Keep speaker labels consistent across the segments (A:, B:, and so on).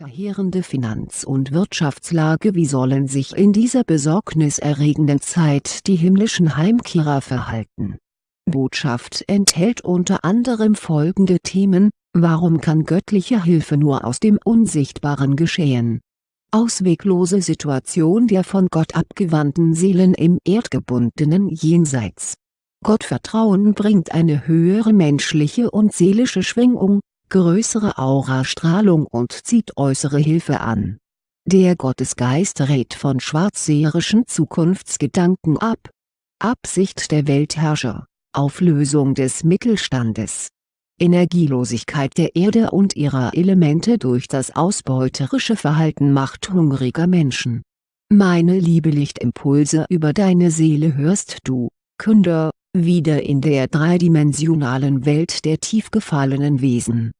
A: verheerende Finanz- und Wirtschaftslage Wie sollen sich in dieser besorgniserregenden Zeit die himmlischen Heimkehrer verhalten? Botschaft enthält unter anderem folgende Themen, warum kann göttliche Hilfe nur aus dem Unsichtbaren geschehen? Ausweglose Situation der von Gott abgewandten Seelen im erdgebundenen Jenseits. Gottvertrauen bringt eine höhere menschliche und seelische Schwingung, größere Aurastrahlung und zieht äußere Hilfe an. Der Gottesgeist rät von schwarzseherischen Zukunftsgedanken ab. Absicht der Weltherrscher, Auflösung des Mittelstandes. Energielosigkeit der Erde und ihrer Elemente durch das ausbeuterische Verhalten machthungriger Menschen. Meine Liebe Lichtimpulse über deine Seele hörst du, Künder, wieder in der dreidimensionalen Welt der tief gefallenen Wesen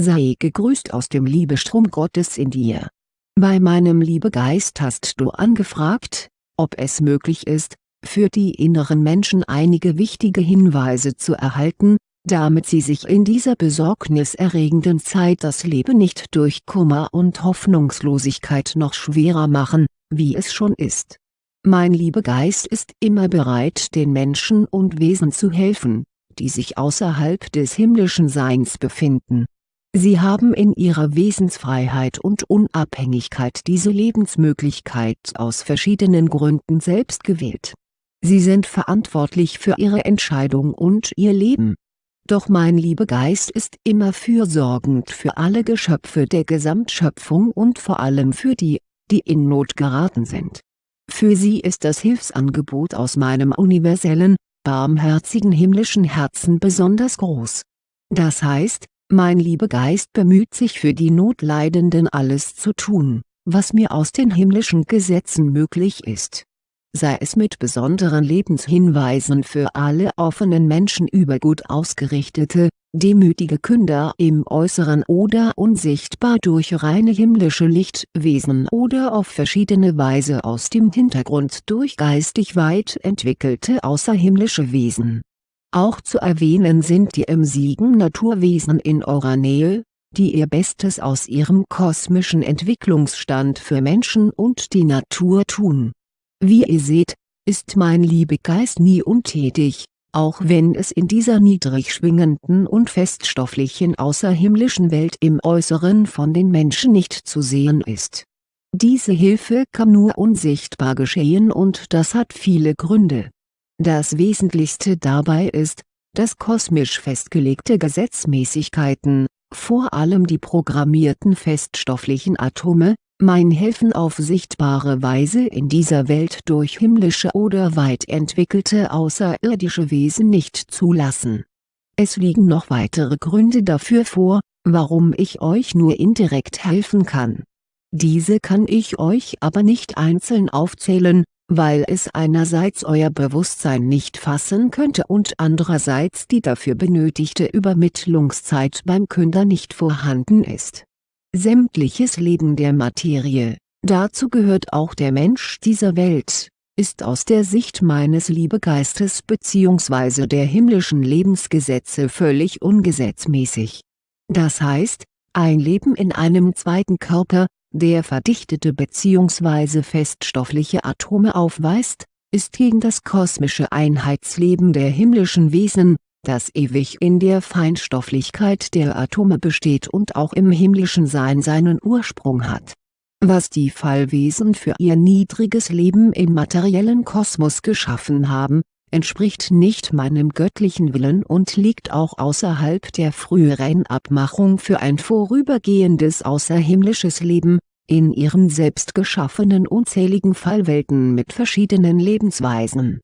A: Sei gegrüßt aus dem Liebestrom Gottes in dir. Bei meinem Liebegeist hast du angefragt, ob es möglich ist, für die inneren Menschen einige wichtige Hinweise zu erhalten, damit sie sich in dieser besorgniserregenden Zeit das Leben nicht durch Kummer und Hoffnungslosigkeit noch schwerer machen, wie es schon ist. Mein Liebegeist ist immer bereit den Menschen und Wesen zu helfen, die sich außerhalb des himmlischen Seins befinden Sie haben in ihrer Wesensfreiheit und Unabhängigkeit diese Lebensmöglichkeit aus verschiedenen Gründen selbst gewählt. Sie sind verantwortlich für ihre Entscheidung und ihr Leben. Doch mein Liebegeist ist immer fürsorgend für alle Geschöpfe der Gesamtschöpfung und vor allem für die, die in Not geraten sind. Für sie ist das Hilfsangebot aus meinem universellen, barmherzigen himmlischen Herzen besonders groß. Das heißt, mein Liebegeist bemüht sich für die Notleidenden alles zu tun, was mir aus den himmlischen Gesetzen möglich ist. Sei es mit besonderen Lebenshinweisen für alle offenen Menschen über gut ausgerichtete, demütige Künder im Äußeren oder unsichtbar durch reine himmlische Lichtwesen oder auf verschiedene Weise aus dem Hintergrund durch geistig weit entwickelte außerhimmlische Wesen auch zu erwähnen sind die emsigen Naturwesen in eurer Nähe, die ihr Bestes aus ihrem kosmischen Entwicklungsstand für Menschen und die Natur tun. Wie ihr seht, ist mein Liebegeist nie untätig, auch wenn es in dieser niedrig schwingenden und feststofflichen außerhimmlischen Welt im Äußeren von den Menschen nicht zu sehen ist. Diese Hilfe kann nur unsichtbar geschehen und das hat viele Gründe das Wesentlichste dabei ist, dass kosmisch festgelegte Gesetzmäßigkeiten, vor allem die programmierten feststofflichen Atome, mein Helfen auf sichtbare Weise in dieser Welt durch himmlische oder weit entwickelte außerirdische Wesen nicht zulassen. Es liegen noch weitere Gründe dafür vor, warum ich euch nur indirekt helfen kann. Diese kann ich euch aber nicht einzeln aufzählen, weil es einerseits euer Bewusstsein nicht fassen könnte und andererseits die dafür benötigte Übermittlungszeit beim Künder nicht vorhanden ist. Sämtliches Leben der Materie, dazu gehört auch der Mensch dieser Welt, ist aus der Sicht meines Liebegeistes bzw. der himmlischen Lebensgesetze völlig ungesetzmäßig. Das heißt, ein Leben in einem zweiten Körper, der verdichtete bzw. feststoffliche Atome aufweist, ist gegen das kosmische Einheitsleben der himmlischen Wesen, das ewig in der Feinstofflichkeit der Atome besteht und auch im himmlischen Sein seinen Ursprung hat. Was die Fallwesen für ihr niedriges Leben im materiellen Kosmos geschaffen haben, entspricht nicht meinem göttlichen Willen und liegt auch außerhalb der früheren Abmachung für ein vorübergehendes außerhimmlisches Leben, in ihren selbst geschaffenen unzähligen Fallwelten mit verschiedenen Lebensweisen.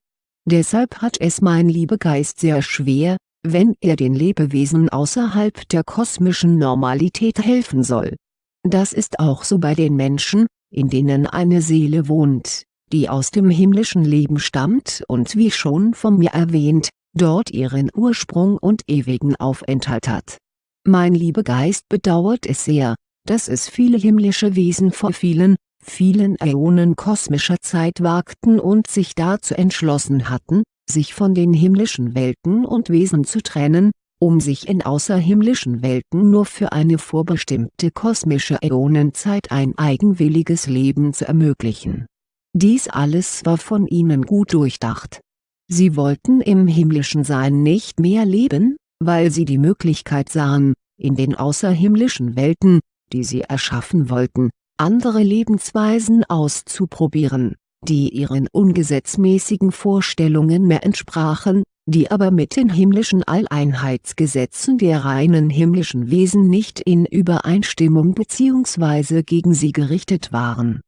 A: Deshalb hat es mein Liebegeist sehr schwer, wenn er den Lebewesen außerhalb der kosmischen Normalität helfen soll. Das ist auch so bei den Menschen, in denen eine Seele wohnt die aus dem himmlischen Leben stammt und wie schon von mir erwähnt, dort ihren Ursprung und ewigen Aufenthalt hat. Mein Liebegeist bedauert es sehr, dass es viele himmlische Wesen vor vielen, vielen Äonen kosmischer Zeit wagten und sich dazu entschlossen hatten, sich von den himmlischen Welten und Wesen zu trennen, um sich in außerhimmlischen Welten nur für eine vorbestimmte kosmische Äonenzeit ein eigenwilliges Leben zu ermöglichen. Dies alles war von ihnen gut durchdacht. Sie wollten im himmlischen Sein nicht mehr leben, weil sie die Möglichkeit sahen, in den außerhimmlischen Welten, die sie erschaffen wollten, andere Lebensweisen auszuprobieren, die ihren ungesetzmäßigen Vorstellungen mehr entsprachen, die aber mit den himmlischen Alleinheitsgesetzen der reinen himmlischen Wesen nicht in Übereinstimmung bzw. gegen sie gerichtet waren.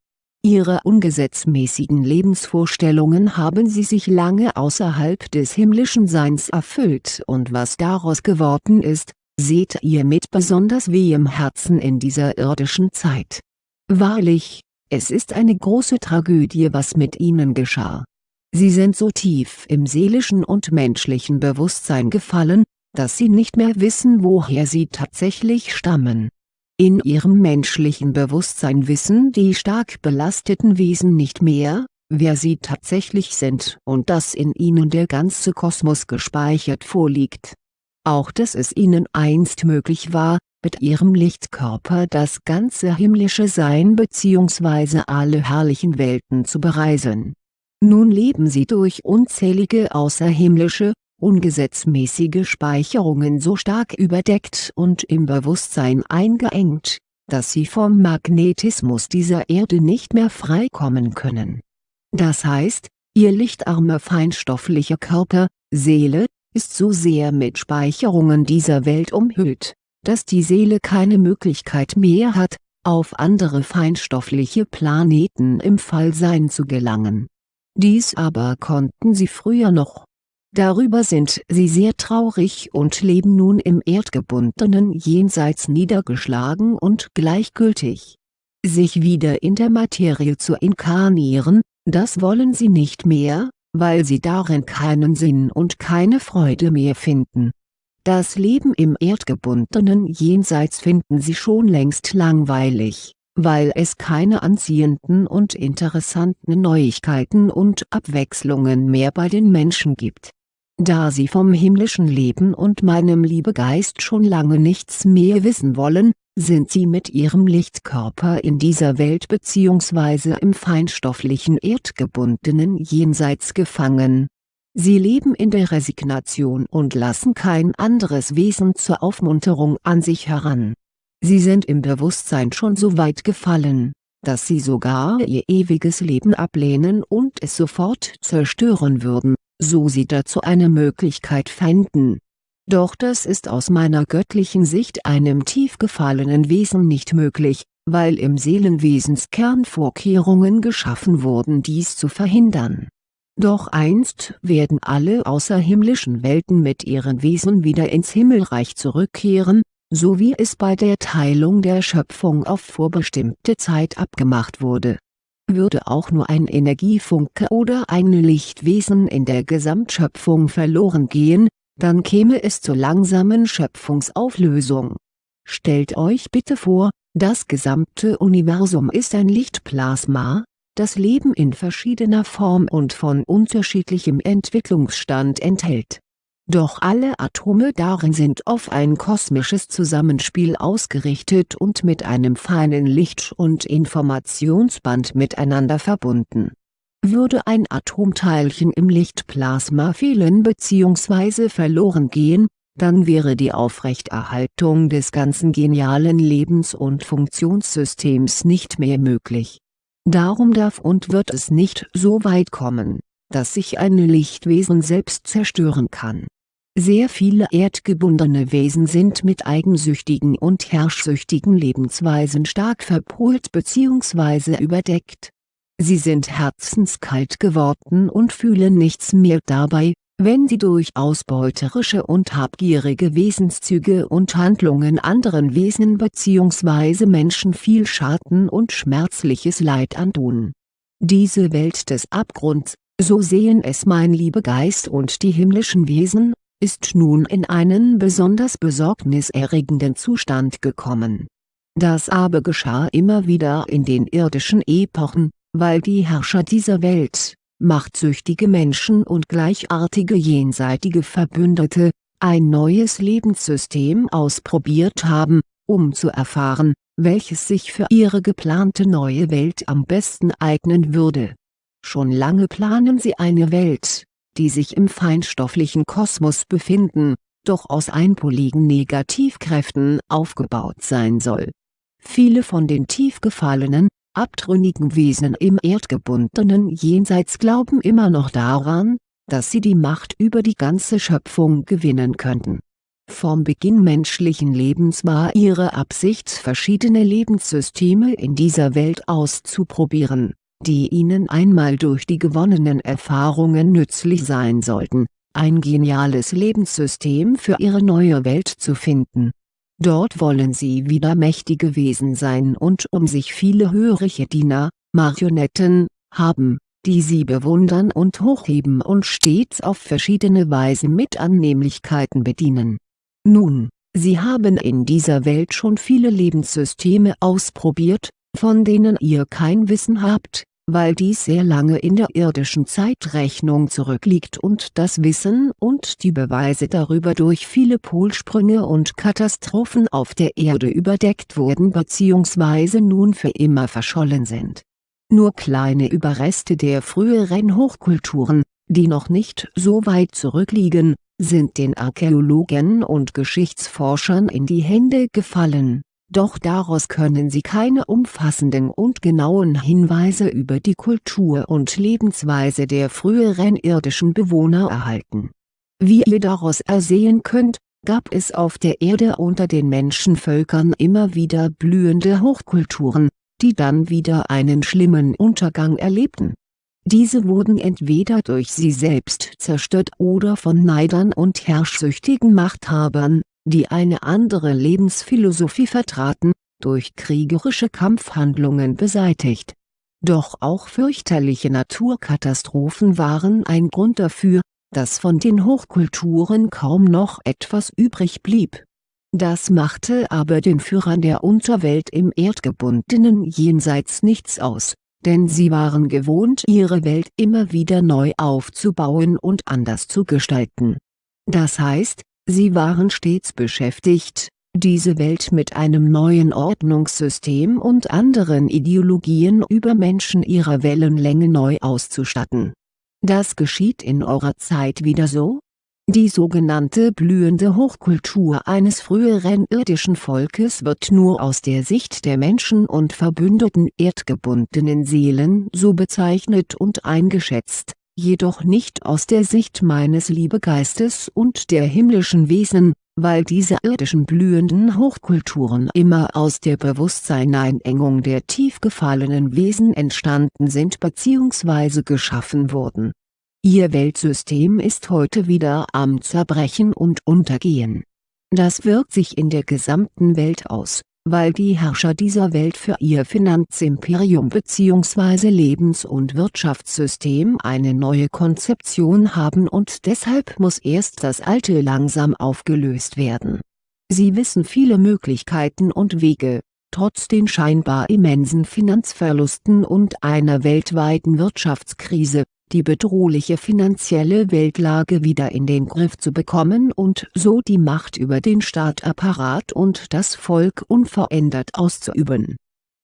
A: Ihre ungesetzmäßigen Lebensvorstellungen haben sie sich lange außerhalb des himmlischen Seins erfüllt und was daraus geworden ist, seht ihr mit besonders wehem Herzen in dieser irdischen Zeit. Wahrlich, es ist eine große Tragödie was mit ihnen geschah. Sie sind so tief im seelischen und menschlichen Bewusstsein gefallen, dass sie nicht mehr wissen woher sie tatsächlich stammen. In ihrem menschlichen Bewusstsein wissen die stark belasteten Wesen nicht mehr, wer sie tatsächlich sind und dass in ihnen der ganze Kosmos gespeichert vorliegt auch dass es ihnen einst möglich war, mit ihrem Lichtkörper das ganze himmlische Sein bzw. alle herrlichen Welten zu bereisen. Nun leben sie durch unzählige außerhimmlische, ungesetzmäßige Speicherungen so stark überdeckt und im Bewusstsein eingeengt, dass sie vom Magnetismus dieser Erde nicht mehr freikommen können. Das heißt, ihr lichtarmer feinstofflicher Körper, Seele, ist so sehr mit Speicherungen dieser Welt umhüllt, dass die Seele keine Möglichkeit mehr hat, auf andere feinstoffliche Planeten im Fallsein zu gelangen. Dies aber konnten sie früher noch. Darüber sind sie sehr traurig und leben nun im erdgebundenen Jenseits niedergeschlagen und gleichgültig. Sich wieder in der Materie zu inkarnieren, das wollen sie nicht mehr, weil sie darin keinen Sinn und keine Freude mehr finden. Das Leben im erdgebundenen Jenseits finden sie schon längst langweilig, weil es keine anziehenden und interessanten Neuigkeiten und Abwechslungen mehr bei den Menschen gibt. Da sie vom himmlischen Leben und meinem Liebegeist schon lange nichts mehr wissen wollen, sind sie mit ihrem Lichtkörper in dieser Welt bzw. im feinstofflichen erdgebundenen Jenseits gefangen. Sie leben in der Resignation und lassen kein anderes Wesen zur Aufmunterung an sich heran. Sie sind im Bewusstsein schon so weit gefallen, dass sie sogar ihr ewiges Leben ablehnen und es sofort zerstören würden, so sie dazu eine Möglichkeit fänden doch das ist aus meiner göttlichen Sicht einem tief gefallenen Wesen nicht möglich, weil im Seelenwesenskern Vorkehrungen geschaffen wurden dies zu verhindern. Doch einst werden alle außerhimmlischen Welten mit ihren Wesen wieder ins Himmelreich zurückkehren, so wie es bei der Teilung der Schöpfung auf vorbestimmte Zeit abgemacht wurde. Würde auch nur ein Energiefunke oder ein Lichtwesen in der Gesamtschöpfung verloren gehen, dann käme es zur langsamen Schöpfungsauflösung. Stellt euch bitte vor, das gesamte Universum ist ein Lichtplasma, das Leben in verschiedener Form und von unterschiedlichem Entwicklungsstand enthält. Doch alle Atome darin sind auf ein kosmisches Zusammenspiel ausgerichtet und mit einem feinen Licht- und Informationsband miteinander verbunden würde ein Atomteilchen im Lichtplasma fehlen bzw. verloren gehen, dann wäre die Aufrechterhaltung des ganzen genialen Lebens- und Funktionssystems nicht mehr möglich. Darum darf und wird es nicht so weit kommen, dass sich ein Lichtwesen selbst zerstören kann. Sehr viele erdgebundene Wesen sind mit eigensüchtigen und herrschsüchtigen Lebensweisen stark verpolt bzw. überdeckt Sie sind herzenskalt geworden und fühlen nichts mehr dabei, wenn sie durch ausbeuterische und habgierige Wesenszüge und Handlungen anderen Wesen bzw. Menschen viel Schaden und schmerzliches Leid antun. Diese Welt des Abgrunds, so sehen es mein Liebegeist und die himmlischen Wesen, ist nun in einen besonders besorgniserregenden Zustand gekommen. Das aber geschah immer wieder in den irdischen Epochen, weil die Herrscher dieser Welt, machtsüchtige Menschen und gleichartige jenseitige Verbündete, ein neues Lebenssystem ausprobiert haben, um zu erfahren, welches sich für ihre geplante neue Welt am besten eignen würde. Schon lange planen sie eine Welt, die sich im feinstofflichen Kosmos befinden, doch aus einpoligen Negativkräften aufgebaut sein soll. Viele von den tief gefallenen, abtrünnigen Wesen im erdgebundenen Jenseits glauben immer noch daran, dass sie die Macht über die ganze Schöpfung gewinnen könnten. Vom Beginn menschlichen Lebens war ihre Absicht verschiedene Lebenssysteme in dieser Welt auszuprobieren, die ihnen einmal durch die gewonnenen Erfahrungen nützlich sein sollten, ein geniales Lebenssystem für ihre neue Welt zu finden. Dort wollen sie wieder mächtige Wesen sein und um sich viele hörige Diener, Marionetten, haben, die sie bewundern und hochheben und stets auf verschiedene Weise mit Annehmlichkeiten bedienen. Nun, sie haben in dieser Welt schon viele Lebenssysteme ausprobiert, von denen ihr kein Wissen habt, weil dies sehr lange in der irdischen Zeitrechnung zurückliegt und das Wissen und die Beweise darüber durch viele Polsprünge und Katastrophen auf der Erde überdeckt wurden bzw. nun für immer verschollen sind nur kleine Überreste der früheren Hochkulturen, die noch nicht so weit zurückliegen, sind den Archäologen und Geschichtsforschern in die Hände gefallen, doch daraus können sie keine umfassenden und genauen Hinweise über die Kultur und Lebensweise der früheren irdischen Bewohner erhalten. Wie ihr daraus ersehen könnt, gab es auf der Erde unter den Menschenvölkern immer wieder blühende Hochkulturen, die dann wieder einen schlimmen Untergang erlebten. Diese wurden entweder durch sie selbst zerstört oder von Neidern und herrschsüchtigen Machthabern, die eine andere Lebensphilosophie vertraten, durch kriegerische Kampfhandlungen beseitigt. Doch auch fürchterliche Naturkatastrophen waren ein Grund dafür, dass von den Hochkulturen kaum noch etwas übrig blieb das machte aber den Führern der Unterwelt im erdgebundenen Jenseits nichts aus, denn sie waren gewohnt ihre Welt immer wieder neu aufzubauen und anders zu gestalten. Das heißt, sie waren stets beschäftigt, diese Welt mit einem neuen Ordnungssystem und anderen Ideologien über Menschen ihrer Wellenlänge neu auszustatten. Das geschieht in eurer Zeit wieder so? Die sogenannte blühende Hochkultur eines früheren irdischen Volkes wird nur aus der Sicht der Menschen und verbündeten erdgebundenen Seelen so bezeichnet und eingeschätzt, jedoch nicht aus der Sicht meines Liebegeistes und der himmlischen Wesen, weil diese irdischen blühenden Hochkulturen immer aus der Bewusstseineinengung der tief gefallenen Wesen entstanden sind bzw. geschaffen wurden Ihr Weltsystem ist heute wieder am Zerbrechen und Untergehen. Das wirkt sich in der gesamten Welt aus, weil die Herrscher dieser Welt für ihr Finanzimperium bzw. Lebens- und Wirtschaftssystem eine neue Konzeption haben und deshalb muss erst das alte langsam aufgelöst werden. Sie wissen viele Möglichkeiten und Wege, trotz den scheinbar immensen Finanzverlusten und einer weltweiten Wirtschaftskrise, die bedrohliche finanzielle Weltlage wieder in den Griff zu bekommen und so die Macht über den Staatapparat und das Volk unverändert auszuüben.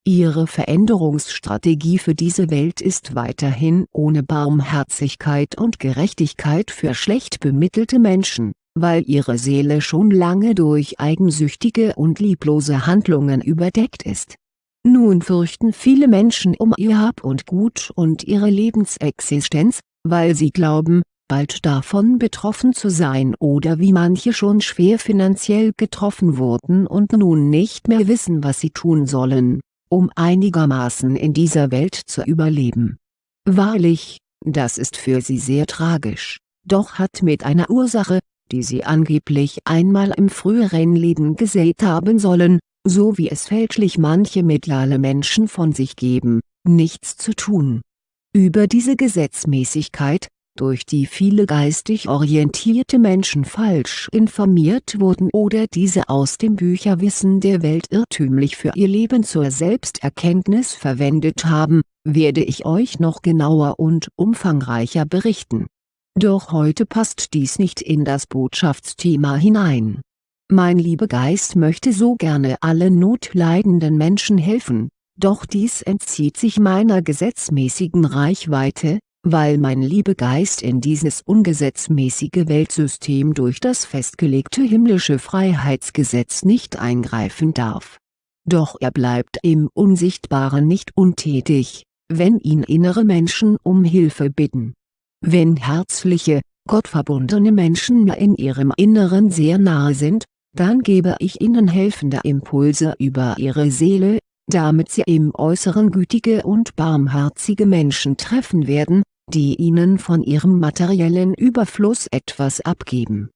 A: Ihre Veränderungsstrategie für diese Welt ist weiterhin ohne Barmherzigkeit und Gerechtigkeit für schlecht bemittelte Menschen, weil ihre Seele schon lange durch eigensüchtige und lieblose Handlungen überdeckt ist nun fürchten viele Menschen um ihr Hab und Gut und ihre Lebensexistenz, weil sie glauben, bald davon betroffen zu sein oder wie manche schon schwer finanziell getroffen wurden und nun nicht mehr wissen was sie tun sollen, um einigermaßen in dieser Welt zu überleben. Wahrlich, das ist für sie sehr tragisch, doch hat mit einer Ursache, die sie angeblich einmal im früheren Leben gesät haben sollen, so wie es fälschlich manche mediale Menschen von sich geben, nichts zu tun. Über diese Gesetzmäßigkeit, durch die viele geistig orientierte Menschen falsch informiert wurden oder diese aus dem Bücherwissen der Welt irrtümlich für ihr Leben zur Selbsterkenntnis verwendet haben, werde ich euch noch genauer und umfangreicher berichten Doch heute passt dies nicht in das Botschaftsthema hinein. Mein Liebegeist möchte so gerne allen notleidenden Menschen helfen, doch dies entzieht sich meiner gesetzmäßigen Reichweite, weil mein Liebegeist in dieses ungesetzmäßige Weltsystem durch das festgelegte himmlische Freiheitsgesetz nicht eingreifen darf. Doch er bleibt im Unsichtbaren nicht untätig, wenn ihn innere Menschen um Hilfe bitten. Wenn herzliche, gottverbundene Menschen mir in ihrem Inneren sehr nahe sind, dann gebe ich ihnen helfende Impulse über ihre Seele, damit sie im Äußeren gütige und barmherzige Menschen treffen werden, die ihnen von ihrem materiellen Überfluss etwas abgeben.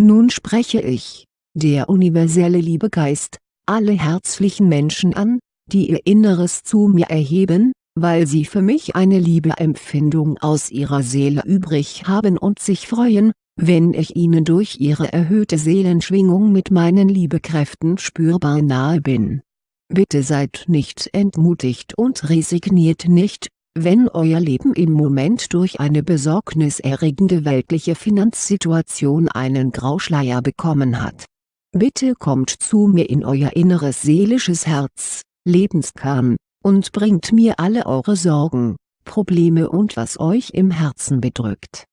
A: Nun spreche ich, der universelle Liebegeist, alle herzlichen Menschen an, die ihr Inneres zu mir erheben, weil sie für mich eine Liebeempfindung aus ihrer Seele übrig haben und sich freuen, wenn ich ihnen durch ihre erhöhte Seelenschwingung mit meinen Liebekräften spürbar nahe bin. Bitte seid nicht entmutigt und resigniert nicht, wenn euer Leben im Moment durch eine besorgniserregende weltliche Finanzsituation einen Grauschleier bekommen hat. Bitte kommt zu mir in euer inneres seelisches Herz, Lebenskern, und bringt mir alle eure Sorgen, Probleme und was euch im Herzen bedrückt.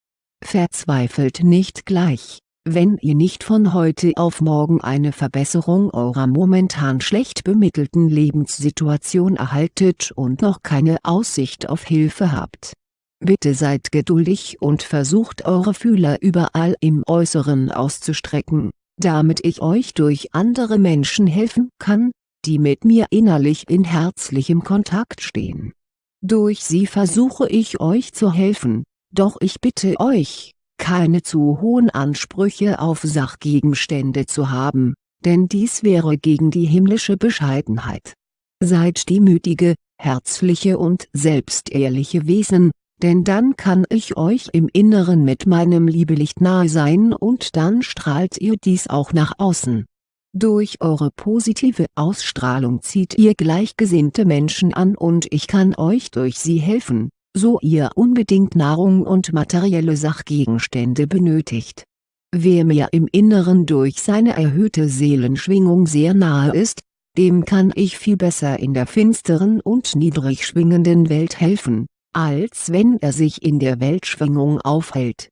A: Verzweifelt nicht gleich, wenn ihr nicht von heute auf morgen eine Verbesserung eurer momentan schlecht bemittelten Lebenssituation erhaltet und noch keine Aussicht auf Hilfe habt. Bitte seid geduldig und versucht eure Fühler überall im Äußeren auszustrecken, damit ich euch durch andere Menschen helfen kann, die mit mir innerlich in herzlichem Kontakt stehen. Durch sie versuche ich euch zu helfen, doch ich bitte euch, keine zu hohen Ansprüche auf Sachgegenstände zu haben, denn dies wäre gegen die himmlische Bescheidenheit. Seid demütige, herzliche und selbstehrliche Wesen, denn dann kann ich euch im Inneren mit meinem Liebelicht nahe sein und dann strahlt ihr dies auch nach außen. Durch eure positive Ausstrahlung zieht ihr gleichgesinnte Menschen an und ich kann euch durch sie helfen, so ihr unbedingt Nahrung und materielle Sachgegenstände benötigt. Wer mir im Inneren durch seine erhöhte Seelenschwingung sehr nahe ist, dem kann ich viel besser in der finsteren und niedrig schwingenden Welt helfen, als wenn er sich in der Weltschwingung aufhält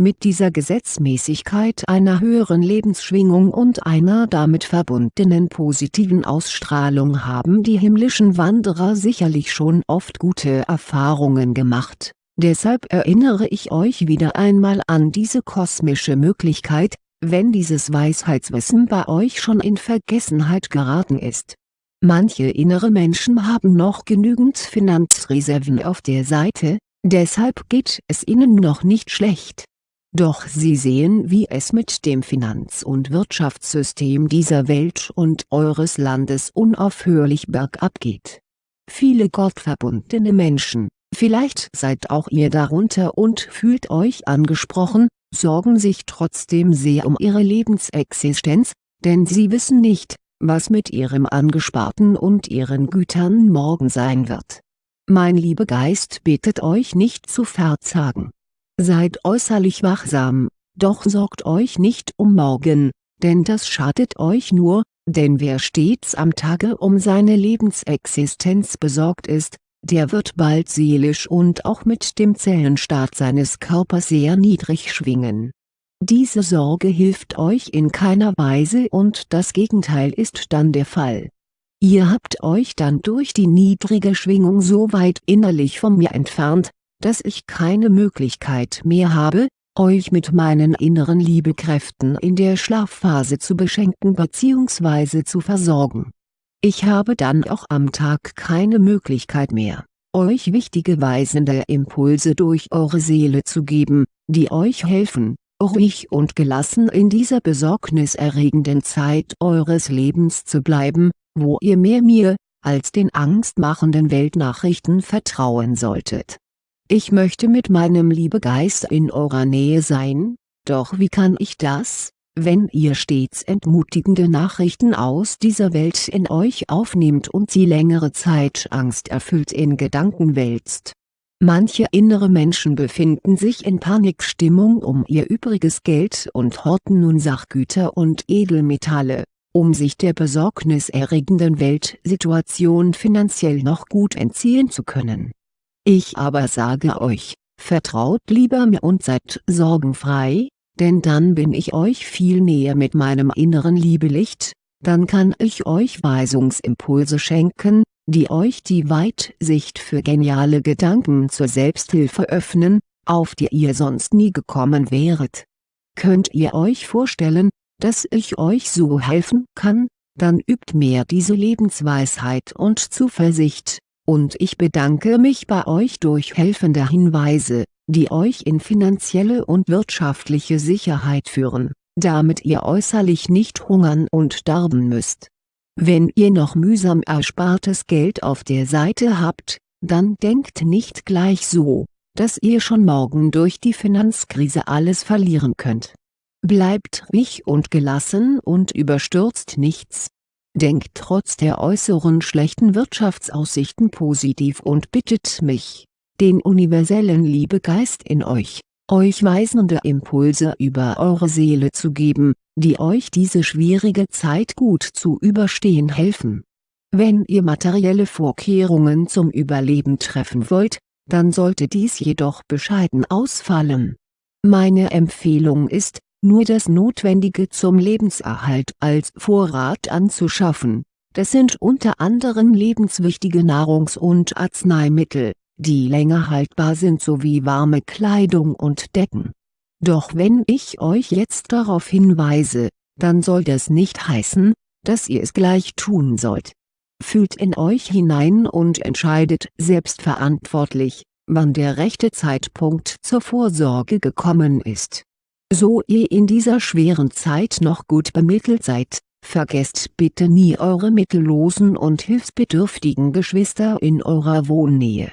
A: mit dieser Gesetzmäßigkeit einer höheren Lebensschwingung und einer damit verbundenen positiven Ausstrahlung haben die himmlischen Wanderer sicherlich schon oft gute Erfahrungen gemacht, deshalb erinnere ich euch wieder einmal an diese kosmische Möglichkeit, wenn dieses Weisheitswissen bei euch schon in Vergessenheit geraten ist. Manche innere Menschen haben noch genügend Finanzreserven auf der Seite, deshalb geht es ihnen noch nicht schlecht doch Sie sehen wie es mit dem Finanz- und Wirtschaftssystem dieser Welt und eures Landes unaufhörlich bergab geht. Viele gottverbundene Menschen, vielleicht seid auch ihr darunter und fühlt euch angesprochen, sorgen sich trotzdem sehr um ihre Lebensexistenz, denn sie wissen nicht, was mit ihrem Angesparten und ihren Gütern morgen sein wird. Mein Liebegeist bittet euch nicht zu verzagen Seid äußerlich wachsam, doch sorgt euch nicht um morgen, denn das schadet euch nur, denn wer stets am Tage um seine Lebensexistenz besorgt ist, der wird bald seelisch und auch mit dem Zellenstaat seines Körpers sehr niedrig schwingen. Diese Sorge hilft euch in keiner Weise und das Gegenteil ist dann der Fall. Ihr habt euch dann durch die niedrige Schwingung so weit innerlich von mir entfernt, dass ich keine Möglichkeit mehr habe, euch mit meinen inneren Liebekräften in der Schlafphase zu beschenken bzw. zu versorgen. Ich habe dann auch am Tag keine Möglichkeit mehr, euch wichtige weisende Impulse durch eure Seele zu geben, die euch helfen, ruhig und gelassen in dieser besorgniserregenden Zeit eures Lebens zu bleiben, wo ihr mehr mir, als den angstmachenden Weltnachrichten vertrauen solltet ich möchte mit meinem Liebegeist in eurer Nähe sein, doch wie kann ich das, wenn ihr stets entmutigende Nachrichten aus dieser Welt in euch aufnehmt und sie längere Zeit angsterfüllt in Gedanken wälzt? Manche innere Menschen befinden sich in Panikstimmung um ihr übriges Geld und horten nun Sachgüter und Edelmetalle, um sich der besorgniserregenden Weltsituation finanziell noch gut entziehen zu können. Ich aber sage euch, vertraut lieber mir und seid sorgenfrei, denn dann bin ich euch viel näher mit meinem inneren Liebelicht, dann kann ich euch Weisungsimpulse schenken, die euch die Weitsicht für geniale Gedanken zur Selbsthilfe öffnen, auf die ihr sonst nie gekommen wäret. Könnt ihr euch vorstellen, dass ich euch so helfen kann, dann übt mehr diese Lebensweisheit und Zuversicht, und ich bedanke mich bei euch durch helfende Hinweise, die euch in finanzielle und wirtschaftliche Sicherheit führen, damit ihr äußerlich nicht hungern und darben müsst. Wenn ihr noch mühsam erspartes Geld auf der Seite habt, dann denkt nicht gleich so, dass ihr schon morgen durch die Finanzkrise alles verlieren könnt. Bleibt ruhig und gelassen und überstürzt nichts. Denkt trotz der äußeren schlechten Wirtschaftsaussichten positiv und bittet mich, den universellen Liebegeist in euch, euch weisende Impulse über eure Seele zu geben, die euch diese schwierige Zeit gut zu überstehen helfen. Wenn ihr materielle Vorkehrungen zum Überleben treffen wollt, dann sollte dies jedoch bescheiden ausfallen. Meine Empfehlung ist, nur das Notwendige zum Lebenserhalt als Vorrat anzuschaffen, das sind unter anderem lebenswichtige Nahrungs- und Arzneimittel, die länger haltbar sind sowie warme Kleidung und Decken. Doch wenn ich euch jetzt darauf hinweise, dann soll das nicht heißen, dass ihr es gleich tun sollt. Fühlt in euch hinein und entscheidet selbstverantwortlich, wann der rechte Zeitpunkt zur Vorsorge gekommen ist. So ihr in dieser schweren Zeit noch gut bemittelt seid, vergesst bitte nie eure mittellosen und hilfsbedürftigen Geschwister in eurer Wohnnähe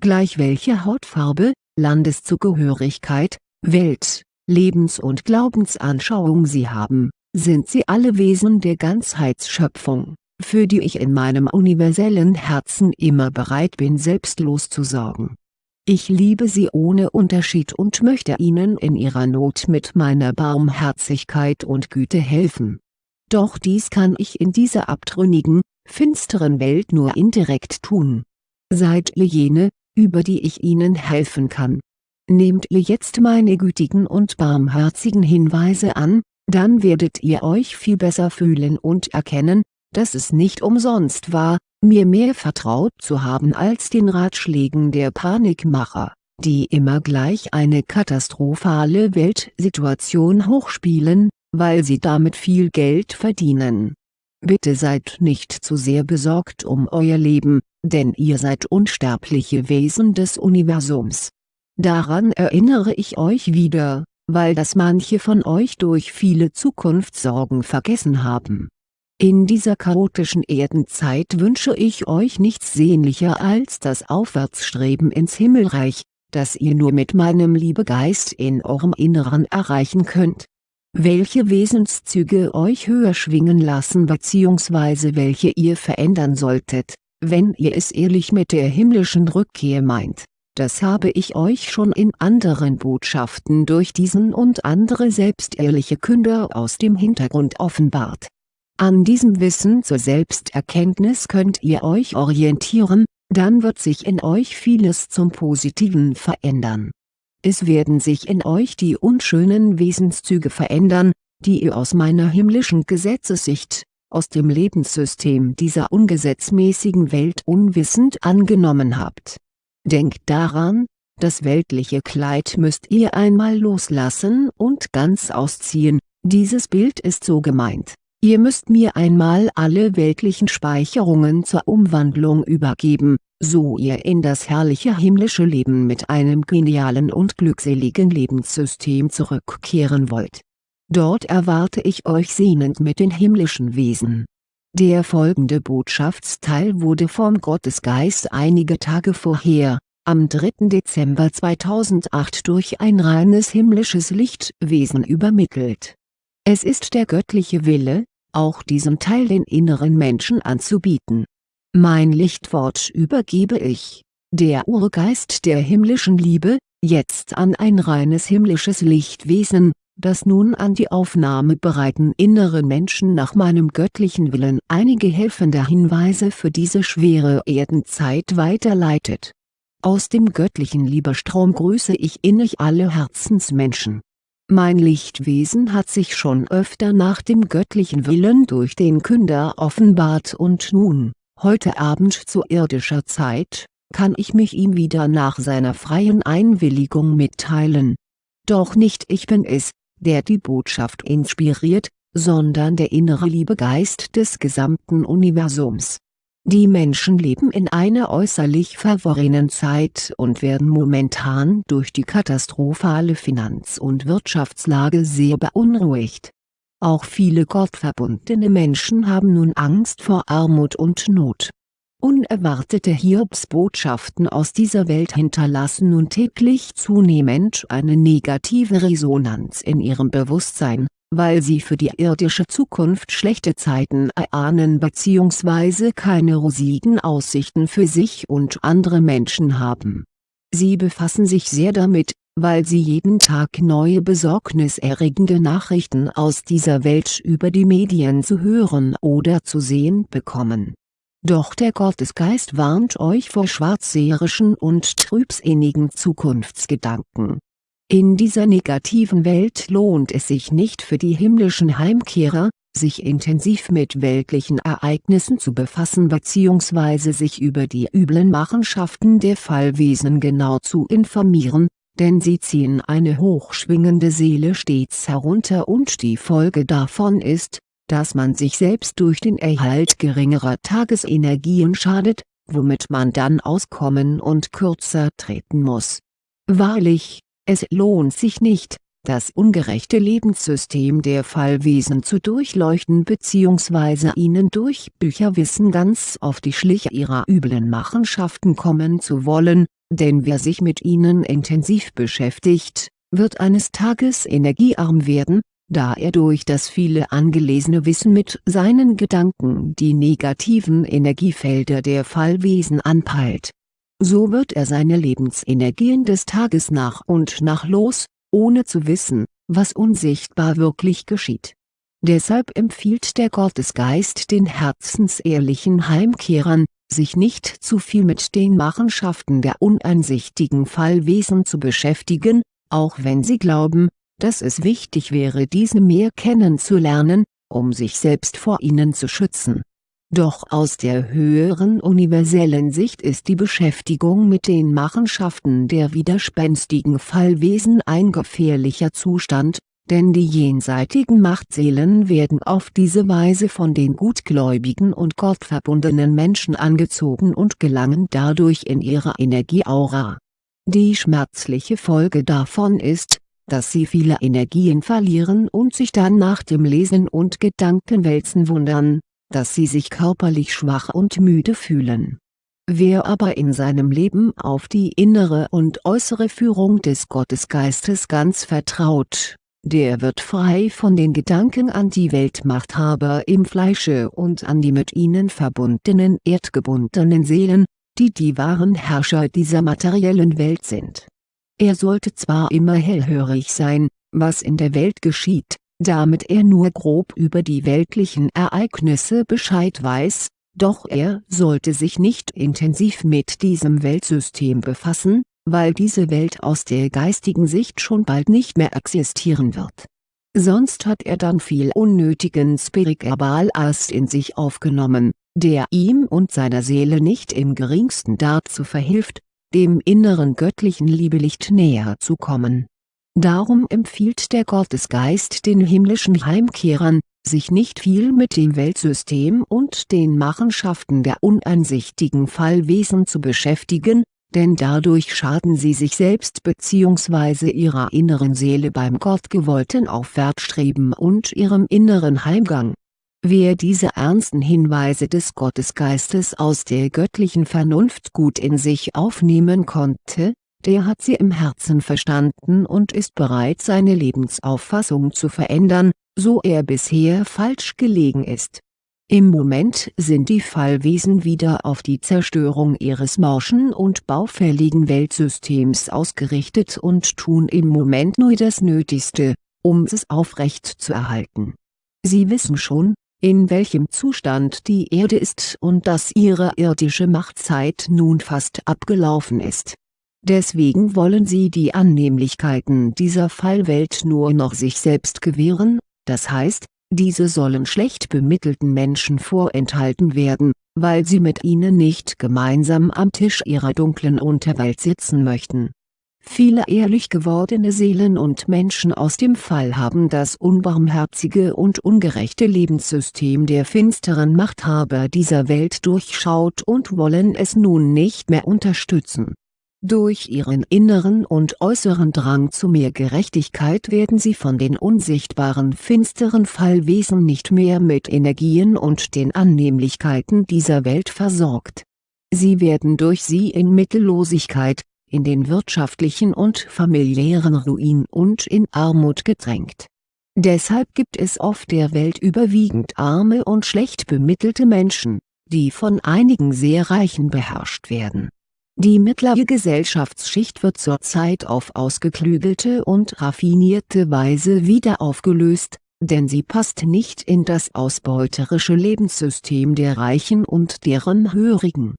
A: gleich welche Hautfarbe, Landeszugehörigkeit, Welt, Lebens- und Glaubensanschauung sie haben, sind sie alle Wesen der Ganzheitsschöpfung, für die ich in meinem universellen Herzen immer bereit bin selbstlos zu sorgen. Ich liebe sie ohne Unterschied und möchte ihnen in ihrer Not mit meiner Barmherzigkeit und Güte helfen. Doch dies kann ich in dieser abtrünnigen, finsteren Welt nur indirekt tun. Seid ihr jene, über die ich Ihnen helfen kann. Nehmt ihr jetzt meine gütigen und barmherzigen Hinweise an, dann werdet ihr euch viel besser fühlen und erkennen, dass es nicht umsonst war, mir mehr vertraut zu haben als den Ratschlägen der Panikmacher, die immer gleich eine katastrophale Weltsituation hochspielen, weil sie damit viel Geld verdienen. Bitte seid nicht zu sehr besorgt um euer Leben, denn ihr seid unsterbliche Wesen des Universums. Daran erinnere ich euch wieder, weil das manche von euch durch viele Zukunftssorgen vergessen haben. In dieser chaotischen Erdenzeit wünsche ich euch nichts sehnlicher als das Aufwärtsstreben ins Himmelreich, das ihr nur mit meinem Liebegeist in eurem Inneren erreichen könnt. Welche Wesenszüge euch höher schwingen lassen bzw. welche ihr verändern solltet, wenn ihr es ehrlich mit der himmlischen Rückkehr meint, das habe ich euch schon in anderen Botschaften durch diesen und andere selbstehrliche Künder aus dem Hintergrund offenbart. An diesem Wissen zur Selbsterkenntnis könnt ihr euch orientieren, dann wird sich in euch vieles zum Positiven verändern. Es werden sich in euch die unschönen Wesenszüge verändern, die ihr aus meiner himmlischen Gesetzessicht, aus dem Lebenssystem dieser ungesetzmäßigen Welt unwissend angenommen habt. Denkt daran, das weltliche Kleid müsst ihr einmal loslassen und ganz ausziehen, dieses Bild ist so gemeint, ihr müsst mir einmal alle weltlichen Speicherungen zur Umwandlung übergeben, so ihr in das herrliche himmlische Leben mit einem genialen und glückseligen Lebenssystem zurückkehren wollt Dort erwarte ich euch sehnend mit den himmlischen Wesen. Der folgende Botschaftsteil wurde vom Gottesgeist einige Tage vorher, am 3. Dezember 2008 durch ein reines himmlisches Lichtwesen übermittelt. Es ist der göttliche Wille, auch diesem Teil den inneren Menschen anzubieten. Mein Lichtwort übergebe ich der Urgeist der himmlischen Liebe, jetzt an ein reines himmlisches Lichtwesen, das nun an die aufnahmebereiten inneren Menschen nach meinem göttlichen Willen einige helfende Hinweise für diese schwere Erdenzeit weiterleitet. Aus dem göttlichen Liebestrom grüße ich innig alle Herzensmenschen. Mein Lichtwesen hat sich schon öfter nach dem göttlichen Willen durch den Künder offenbart und nun, heute Abend zu irdischer Zeit, kann ich mich ihm wieder nach seiner freien Einwilligung mitteilen. Doch nicht ich bin es, der die Botschaft inspiriert, sondern der innere Liebegeist des gesamten Universums. Die Menschen leben in einer äußerlich verworrenen Zeit und werden momentan durch die katastrophale Finanz- und Wirtschaftslage sehr beunruhigt. Auch viele gottverbundene Menschen haben nun Angst vor Armut und Not Unerwartete Hiobsbotschaften aus dieser Welt hinterlassen nun täglich zunehmend eine negative Resonanz in ihrem Bewusstsein, weil sie für die irdische Zukunft schlechte Zeiten erahnen bzw. keine rosigen Aussichten für sich und andere Menschen haben. Sie befassen sich sehr damit, weil sie jeden Tag neue besorgniserregende Nachrichten aus dieser Welt über die Medien zu hören oder zu sehen bekommen doch der Gottesgeist warnt euch vor schwarzseherischen und trübsinnigen Zukunftsgedanken. In dieser negativen Welt lohnt es sich nicht für die himmlischen Heimkehrer, sich intensiv mit weltlichen Ereignissen zu befassen bzw. sich über die üblen Machenschaften der Fallwesen genau zu informieren, denn sie ziehen eine hochschwingende Seele stets herunter und die Folge davon ist, dass man sich selbst durch den Erhalt geringerer Tagesenergien schadet, womit man dann auskommen und kürzer treten muss. Wahrlich, es lohnt sich nicht, das ungerechte Lebenssystem der Fallwesen zu durchleuchten bzw. ihnen durch Bücherwissen ganz auf die Schliche ihrer üblen Machenschaften kommen zu wollen, denn wer sich mit ihnen intensiv beschäftigt, wird eines Tages energiearm werden, da er durch das viele angelesene Wissen mit seinen Gedanken die negativen Energiefelder der Fallwesen anpeilt. So wird er seine Lebensenergien des Tages nach und nach los, ohne zu wissen, was unsichtbar wirklich geschieht. Deshalb empfiehlt der Gottesgeist den herzensehrlichen Heimkehrern, sich nicht zu viel mit den Machenschaften der uneinsichtigen Fallwesen zu beschäftigen, auch wenn sie glauben, dass es wichtig wäre diese mehr kennenzulernen, um sich selbst vor ihnen zu schützen. Doch aus der höheren universellen Sicht ist die Beschäftigung mit den Machenschaften der widerspenstigen Fallwesen ein gefährlicher Zustand, denn die jenseitigen Machtseelen werden auf diese Weise von den gutgläubigen und gottverbundenen Menschen angezogen und gelangen dadurch in ihre Energieaura. Die schmerzliche Folge davon ist, dass sie viele Energien verlieren und sich dann nach dem Lesen und Gedankenwälzen wundern, dass sie sich körperlich schwach und müde fühlen. Wer aber in seinem Leben auf die innere und äußere Führung des Gottesgeistes ganz vertraut, der wird frei von den Gedanken an die Weltmachthaber im Fleische und an die mit ihnen verbundenen erdgebundenen Seelen, die die wahren Herrscher dieser materiellen Welt sind er sollte zwar immer hellhörig sein, was in der Welt geschieht, damit er nur grob über die weltlichen Ereignisse Bescheid weiß, doch er sollte sich nicht intensiv mit diesem Weltsystem befassen, weil diese Welt aus der geistigen Sicht schon bald nicht mehr existieren wird. Sonst hat er dann viel unnötigen Spiritualast in sich aufgenommen, der ihm und seiner Seele nicht im geringsten dazu verhilft, dem inneren göttlichen Liebelicht näher zu kommen. Darum empfiehlt der Gottesgeist den himmlischen Heimkehrern, sich nicht viel mit dem Weltsystem und den Machenschaften der uneinsichtigen Fallwesen zu beschäftigen, denn dadurch schaden sie sich selbst bzw. ihrer inneren Seele beim gottgewollten Aufwärtsstreben und ihrem inneren Heimgang Wer diese ernsten Hinweise des Gottesgeistes aus der göttlichen Vernunft gut in sich aufnehmen konnte, der hat sie im Herzen verstanden und ist bereit seine Lebensauffassung zu verändern, so er bisher falsch gelegen ist Im Moment sind die Fallwesen wieder auf die Zerstörung ihres morschen und baufälligen Weltsystems ausgerichtet und tun im Moment nur das Nötigste, um es aufrecht zu erhalten. Sie wissen schon, in welchem Zustand die Erde ist und dass ihre irdische Machtzeit nun fast abgelaufen ist. Deswegen wollen sie die Annehmlichkeiten dieser Fallwelt nur noch sich selbst gewähren, das heißt, diese sollen schlecht bemittelten Menschen vorenthalten werden, weil sie mit ihnen nicht gemeinsam am Tisch ihrer dunklen Unterwelt sitzen möchten. Viele ehrlich gewordene Seelen und Menschen aus dem Fall haben das unbarmherzige und ungerechte Lebenssystem der finsteren Machthaber dieser Welt durchschaut und wollen es nun nicht mehr unterstützen durch ihren inneren und äußeren Drang zu mehr Gerechtigkeit werden sie von den unsichtbaren finsteren Fallwesen nicht mehr mit Energien und den Annehmlichkeiten dieser Welt versorgt. Sie werden durch sie in Mittellosigkeit, in den wirtschaftlichen und familiären Ruin und in Armut gedrängt. Deshalb gibt es auf der Welt überwiegend arme und schlecht bemittelte Menschen, die von einigen sehr Reichen beherrscht werden die mittlere Gesellschaftsschicht wird zurzeit auf ausgeklügelte und raffinierte Weise wieder aufgelöst, denn sie passt nicht in das ausbeuterische Lebenssystem der Reichen und deren Hörigen.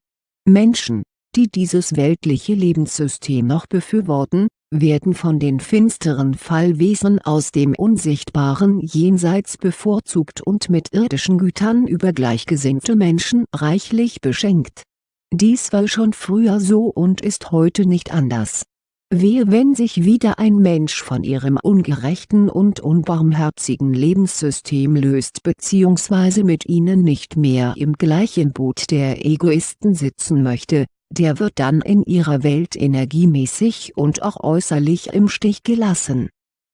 A: Menschen, die dieses weltliche Lebenssystem noch befürworten, werden von den finsteren Fallwesen aus dem unsichtbaren Jenseits bevorzugt und mit irdischen Gütern über gleichgesinnte Menschen reichlich beschenkt dies war schon früher so und ist heute nicht anders. Wehe wenn sich wieder ein Mensch von ihrem ungerechten und unbarmherzigen Lebenssystem löst bzw. mit ihnen nicht mehr im gleichen Boot der Egoisten sitzen möchte, der wird dann in ihrer Welt energiemäßig und auch äußerlich im Stich gelassen.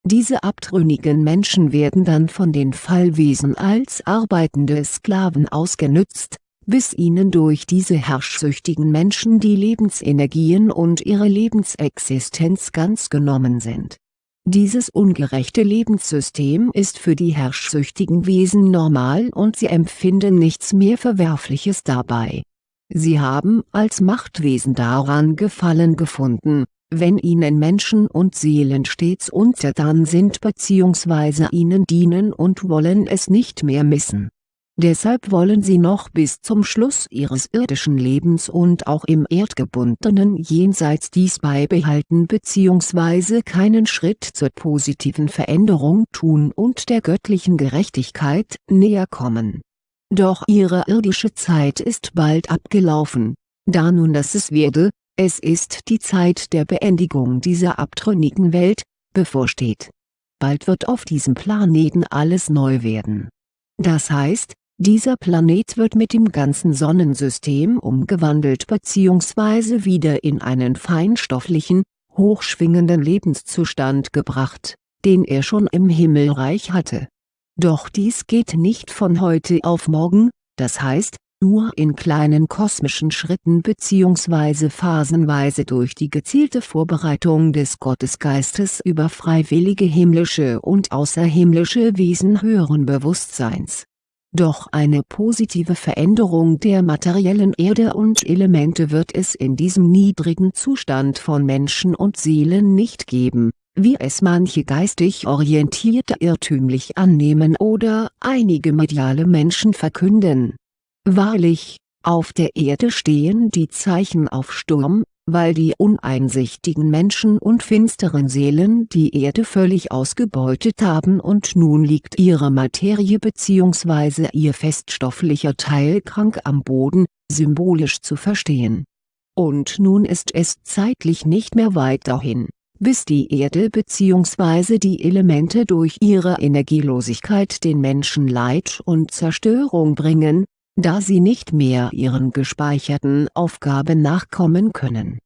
A: Diese abtrünnigen Menschen werden dann von den Fallwesen als arbeitende Sklaven ausgenützt, bis ihnen durch diese herrschsüchtigen Menschen die Lebensenergien und ihre Lebensexistenz ganz genommen sind. Dieses ungerechte Lebenssystem ist für die herrschsüchtigen Wesen normal und sie empfinden nichts mehr Verwerfliches dabei. Sie haben als Machtwesen daran Gefallen gefunden, wenn ihnen Menschen und Seelen stets untertan sind bzw. ihnen dienen und wollen es nicht mehr missen Deshalb wollen sie noch bis zum Schluss ihres irdischen Lebens und auch im erdgebundenen Jenseits dies beibehalten bzw. keinen Schritt zur positiven Veränderung tun und der göttlichen Gerechtigkeit näher kommen. Doch ihre irdische Zeit ist bald abgelaufen, da nun das es werde, es ist die Zeit der Beendigung dieser abtrünnigen Welt, bevorsteht. Bald wird auf diesem Planeten alles neu werden. Das heißt, dieser Planet wird mit dem ganzen Sonnensystem umgewandelt bzw. wieder in einen feinstofflichen, hochschwingenden Lebenszustand gebracht, den er schon im Himmelreich hatte. Doch dies geht nicht von heute auf morgen, das heißt, nur in kleinen kosmischen Schritten bzw. phasenweise durch die gezielte Vorbereitung des Gottesgeistes über freiwillige himmlische und außerhimmlische Wesen höheren Bewusstseins doch eine positive Veränderung der materiellen Erde und Elemente wird es in diesem niedrigen Zustand von Menschen und Seelen nicht geben, wie es manche geistig Orientierte irrtümlich annehmen oder einige mediale Menschen verkünden. Wahrlich, auf der Erde stehen die Zeichen auf Sturm, weil die uneinsichtigen Menschen und finsteren Seelen die Erde völlig ausgebeutet haben und nun liegt ihre Materie bzw. ihr feststofflicher Teil krank am Boden, symbolisch zu verstehen. Und nun ist es zeitlich nicht mehr weit dahin, bis die Erde bzw. die Elemente durch ihre Energielosigkeit den Menschen Leid und Zerstörung bringen, da sie nicht mehr ihren gespeicherten Aufgaben nachkommen können.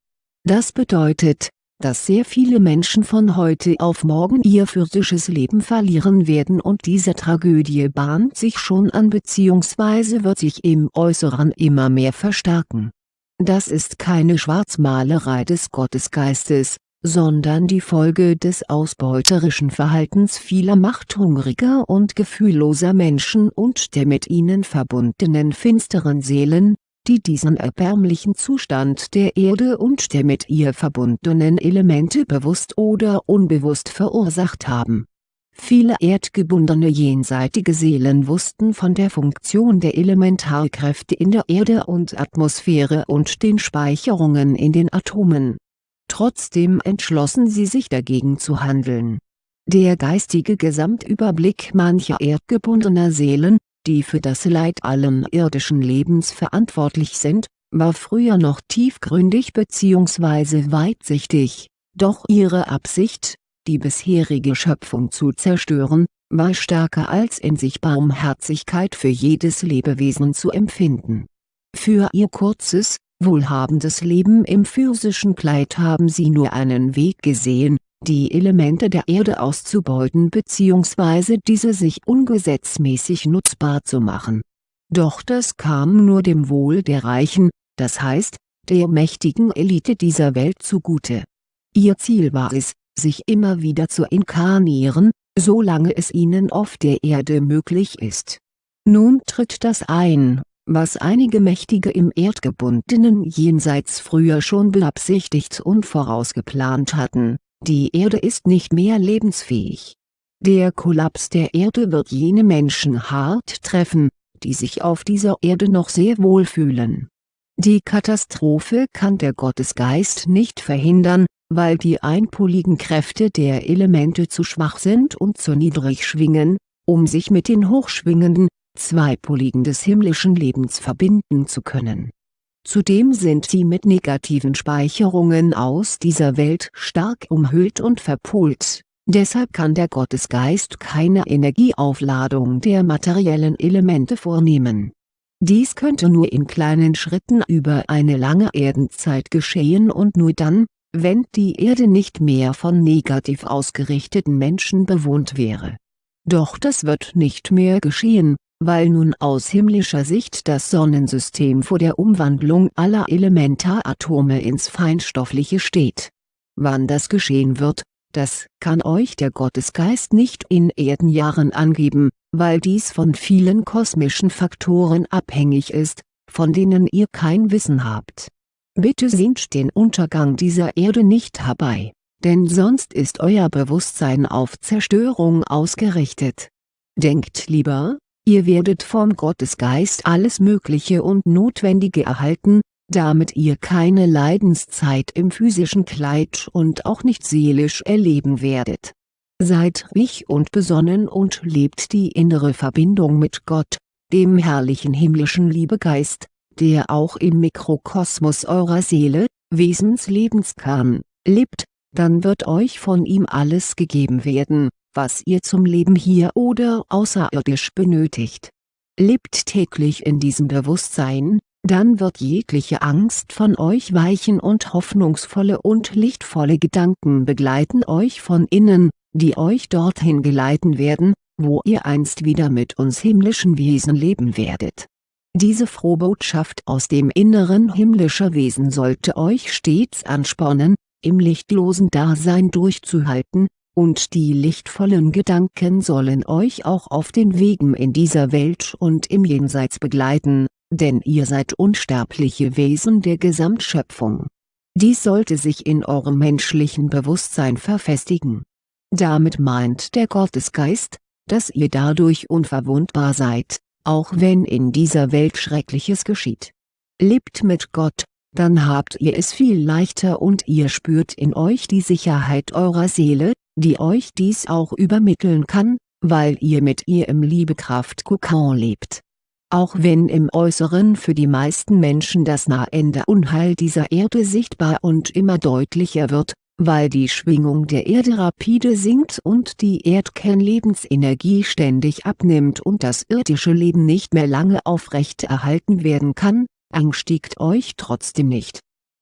A: Das bedeutet, dass sehr viele Menschen von heute auf morgen ihr physisches Leben verlieren werden und diese Tragödie bahnt sich schon an bzw. wird sich im Äußeren immer mehr verstärken. Das ist keine Schwarzmalerei des Gottesgeistes, sondern die Folge des ausbeuterischen Verhaltens vieler machthungriger und gefühlloser Menschen und der mit ihnen verbundenen finsteren Seelen, die diesen erbärmlichen Zustand der Erde und der mit ihr verbundenen Elemente bewusst oder unbewusst verursacht haben. Viele erdgebundene jenseitige Seelen wussten von der Funktion der Elementarkräfte in der Erde und Atmosphäre und den Speicherungen in den Atomen. Trotzdem entschlossen sie sich dagegen zu handeln. Der geistige Gesamtüberblick mancher erdgebundener Seelen, die für das Leid allen irdischen Lebens verantwortlich sind, war früher noch tiefgründig bzw. weitsichtig, doch ihre Absicht, die bisherige Schöpfung zu zerstören, war stärker als in sich Barmherzigkeit für jedes Lebewesen zu empfinden. Für ihr kurzes, wohlhabendes Leben im physischen Kleid haben sie nur einen Weg gesehen, die Elemente der Erde auszubeuten bzw. diese sich ungesetzmäßig nutzbar zu machen. Doch das kam nur dem Wohl der Reichen, das heißt, der mächtigen Elite dieser Welt zugute. Ihr Ziel war es, sich immer wieder zu inkarnieren, solange es ihnen auf der Erde möglich ist. Nun tritt das ein, was einige Mächtige im erdgebundenen Jenseits früher schon beabsichtigt und vorausgeplant hatten, die Erde ist nicht mehr lebensfähig. Der Kollaps der Erde wird jene Menschen hart treffen, die sich auf dieser Erde noch sehr wohl fühlen. Die Katastrophe kann der Gottesgeist nicht verhindern, weil die einpoligen Kräfte der Elemente zu schwach sind und zu niedrig schwingen, um sich mit den hochschwingenden, zweipoligen des himmlischen Lebens verbinden zu können. Zudem sind sie mit negativen Speicherungen aus dieser Welt stark umhüllt und verpolt, deshalb kann der Gottesgeist keine Energieaufladung der materiellen Elemente vornehmen. Dies könnte nur in kleinen Schritten über eine lange Erdenzeit geschehen und nur dann, wenn die Erde nicht mehr von negativ ausgerichteten Menschen bewohnt wäre. Doch das wird nicht mehr geschehen, weil nun aus himmlischer Sicht das Sonnensystem vor der Umwandlung aller Elementaratome ins Feinstoffliche steht. Wann das geschehen wird, das kann euch der Gottesgeist nicht in Erdenjahren angeben, weil dies von vielen kosmischen Faktoren abhängig ist, von denen ihr kein Wissen habt. Bitte sehnt den Untergang dieser Erde nicht herbei, denn sonst ist euer Bewusstsein auf Zerstörung ausgerichtet. Denkt lieber, Ihr werdet vom Gottesgeist alles Mögliche und Notwendige erhalten, damit ihr keine Leidenszeit im physischen Kleid und auch nicht seelisch erleben werdet. Seid ruhig und besonnen und lebt die innere Verbindung mit Gott, dem herrlichen himmlischen Liebegeist, der auch im Mikrokosmos eurer Seele, Wesenslebenskarn, lebt, dann wird euch von ihm alles gegeben werden, was ihr zum Leben hier oder außerirdisch benötigt. Lebt täglich in diesem Bewusstsein, dann wird jegliche Angst von euch weichen und hoffnungsvolle und lichtvolle Gedanken begleiten euch von innen, die euch dorthin geleiten werden, wo ihr einst wieder mit uns himmlischen Wesen leben werdet. Diese Frohbotschaft aus dem Inneren himmlischer Wesen sollte euch stets anspornen, im lichtlosen Dasein durchzuhalten, und die lichtvollen Gedanken sollen euch auch auf den Wegen in dieser Welt und im Jenseits begleiten, denn ihr seid unsterbliche Wesen der Gesamtschöpfung. Dies sollte sich in eurem menschlichen Bewusstsein verfestigen. Damit meint der Gottesgeist, dass ihr dadurch unverwundbar seid, auch wenn in dieser Welt Schreckliches geschieht. Lebt mit Gott, dann habt ihr es viel leichter und ihr spürt in euch die Sicherheit eurer Seele, die euch dies auch übermitteln kann, weil ihr mit ihr im Liebekraft-Kokon lebt. Auch wenn im Äußeren für die meisten Menschen das nahende Unheil dieser Erde sichtbar und immer deutlicher wird, weil die Schwingung der Erde rapide sinkt und die Erdkernlebensenergie ständig abnimmt und das irdische Leben nicht mehr lange aufrecht erhalten werden kann, ängstigt euch trotzdem nicht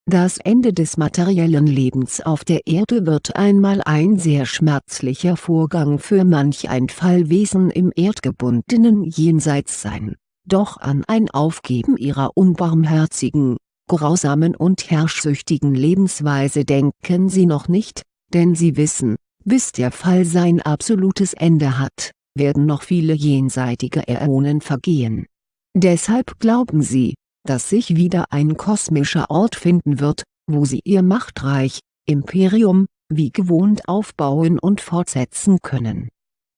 A: das Ende des materiellen Lebens auf der Erde wird einmal ein sehr schmerzlicher Vorgang für manch ein Fallwesen im erdgebundenen Jenseits sein, doch an ein Aufgeben ihrer unbarmherzigen, grausamen und herrschsüchtigen Lebensweise denken sie noch nicht, denn sie wissen, bis der Fall sein absolutes Ende hat, werden noch viele jenseitige Äonen vergehen. Deshalb glauben sie, dass sich wieder ein kosmischer Ort finden wird, wo sie ihr Machtreich, Imperium, wie gewohnt aufbauen und fortsetzen können.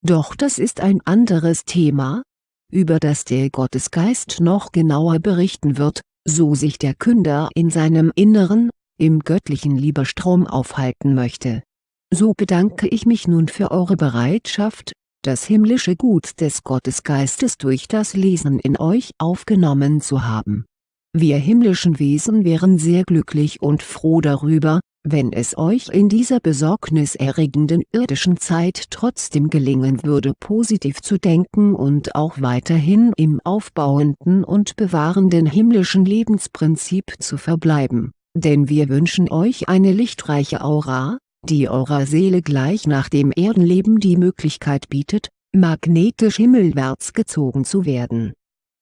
A: Doch das ist ein anderes Thema, über das der Gottesgeist noch genauer berichten wird, so sich der Künder in seinem Inneren, im göttlichen Lieberstrom aufhalten möchte. So bedanke ich mich nun für eure Bereitschaft, das himmlische Gut des Gottesgeistes durch das Lesen in euch aufgenommen zu haben. Wir himmlischen Wesen wären sehr glücklich und froh darüber, wenn es euch in dieser besorgniserregenden irdischen Zeit trotzdem gelingen würde positiv zu denken und auch weiterhin im aufbauenden und bewahrenden himmlischen Lebensprinzip zu verbleiben, denn wir wünschen euch eine lichtreiche Aura, die eurer Seele gleich nach dem Erdenleben die Möglichkeit bietet, magnetisch himmelwärts gezogen zu werden